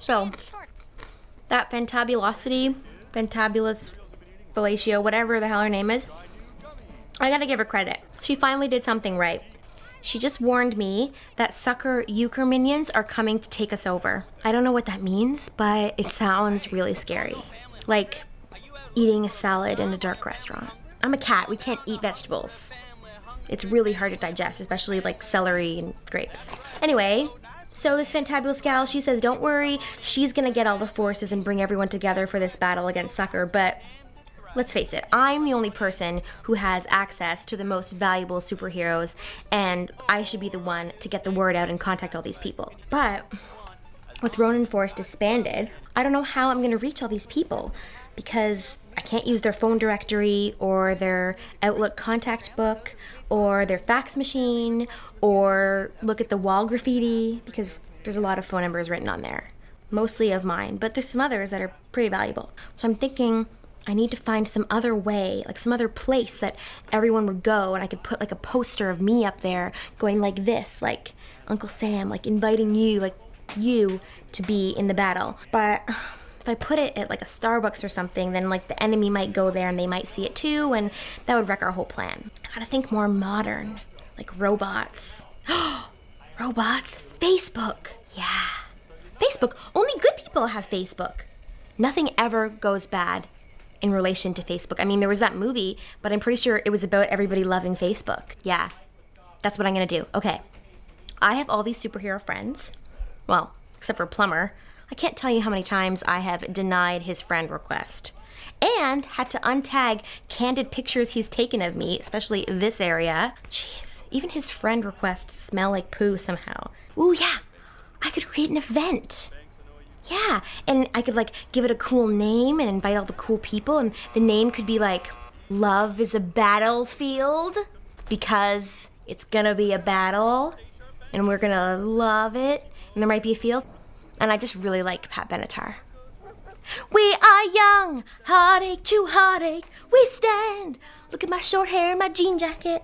So, that Fantabulosity, Fantabulous Fellatio, whatever the hell her name is, I gotta give her credit. She finally did something right. She just warned me that sucker euchre minions are coming to take us over. I don't know what that means, but it sounds really scary. Like eating a salad in a dark restaurant. I'm a cat, we can't eat vegetables. It's really hard to digest, especially like celery and grapes. Anyway, so this fantabulous gal, she says, don't worry, she's gonna get all the forces and bring everyone together for this battle against Sucker, but let's face it, I'm the only person who has access to the most valuable superheroes, and I should be the one to get the word out and contact all these people. But with Ronin Force disbanded, I don't know how I'm gonna reach all these people because I can't use their phone directory or their Outlook contact book or their fax machine or look at the wall graffiti because there's a lot of phone numbers written on there, mostly of mine, but there's some others that are pretty valuable. So I'm thinking I need to find some other way, like some other place that everyone would go and I could put like a poster of me up there going like this, like Uncle Sam, like inviting you, like you to be in the battle. But if I put it at like a Starbucks or something, then like the enemy might go there and they might see it too, and that would wreck our whole plan. I gotta think more modern, like robots. robots? Facebook. Yeah. Facebook. Only good people have Facebook. Nothing ever goes bad in relation to Facebook. I mean, there was that movie, but I'm pretty sure it was about everybody loving Facebook. Yeah. That's what I'm gonna do. Okay. I have all these superhero friends. Well, except for Plumber. I can't tell you how many times I have denied his friend request and had to untag candid pictures he's taken of me, especially this area. Jeez, even his friend requests smell like poo somehow. Ooh, yeah, I could create an event. Yeah, and I could like give it a cool name and invite all the cool people, and the name could be like Love is a Battlefield because it's gonna be a battle and we're gonna love it, and there might be a field. And I just really like Pat Benatar. We are young, heartache to heartache, we stand. Look at my short hair and my jean jacket.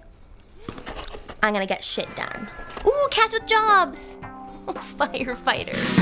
I'm gonna get shit done. Ooh, cats with jobs. Firefighters.